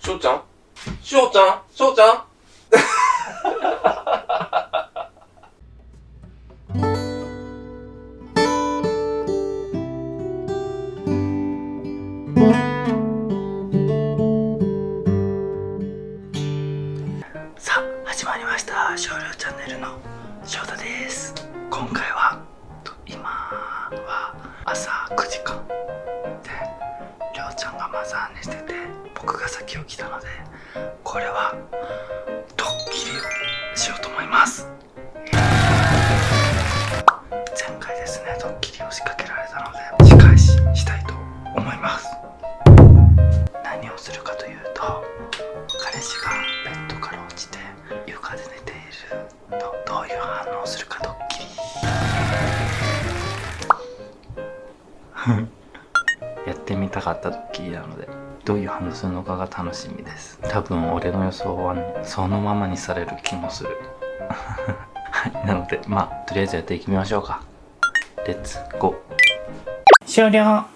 しょうちゃん？しょうちゃん？しょうちゃん？さあ始まりました。少量チャンネルの翔太です。今回はと今は朝9時間でりょうちゃんがマザー寝してて先起きたのでこれはドッキリをしようと思います。前回ですねドッキリを仕掛けられたので仕返ししたいと思います。何をするかというと彼氏がベッドから落ちて床で寝ているとどういう反応をするかドッキリ。やってみたかったドッキリなので。どういう反応するのかが楽しみです。多分俺の予想はねそのままにされる気もする。は いなのでまあとりあえずやっていきましょうか。レッツゴー終了。は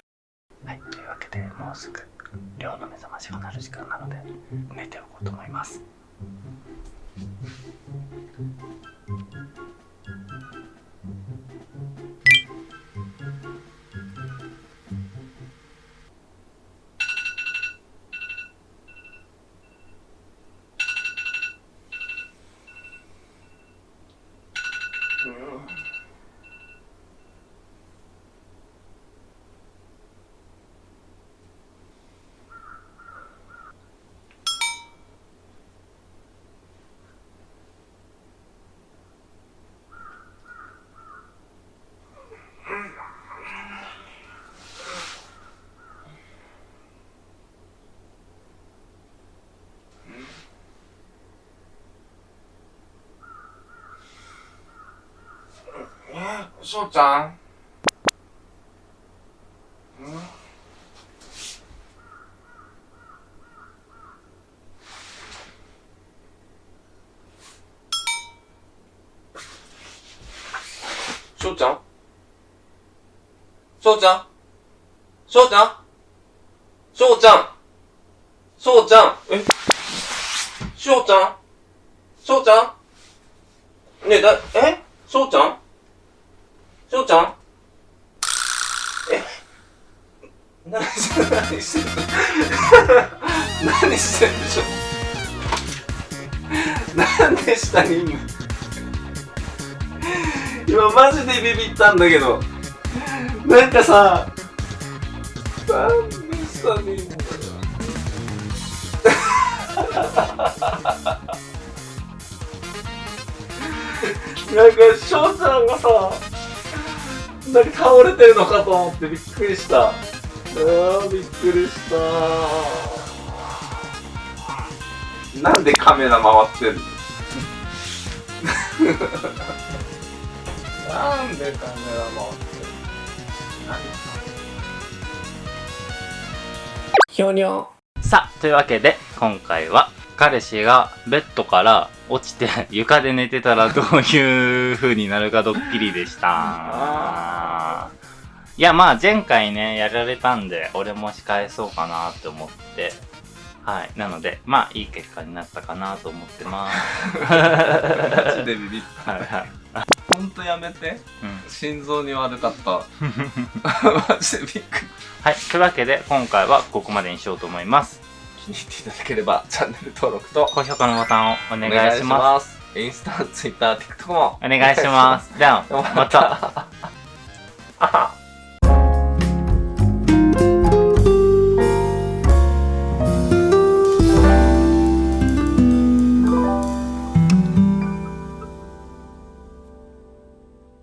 いというわけでもうすぐ寮の目覚ましが鳴る時間なので寝ておこうと思いますしょうちゃん？ん？しょうちゃん？しょうちゃん？しょうちゃん？しょうちゃん？しょうちゃん？え？しょうちゃん？しょうちゃん？ねえ、だ、え？しょうちゃん？しょうちゃん？え？何して何してんの？何してんでしょなんで下にいんの？今マジでビビったんだけどなんかさなんで下にいんの？なんか翔ちゃんがさなんか倒れてるのかと思ってびっくりした。あー、びっくりした。なんでカメラ回ってるの？なんでカメラ回ってるひょにょさあというわけで今回は彼氏がベッドから落ちて 床で寝てたらどういう風になるかドッキリでした。いやまあ前回ねやられたんで俺も仕返そうかなって思ってはいなのでまあいい結果になったかなと思ってます。マジでビビった。はいはい。ほんとやめて。うん心臓に悪かった。マジでびっくり。はい。というわけで今回はここまでにしようと思います。気に入っていただければチャンネル登録と高評価のボタンをお願いします。す。インスタ、ツイッター、TikTok もお願いします。では、また。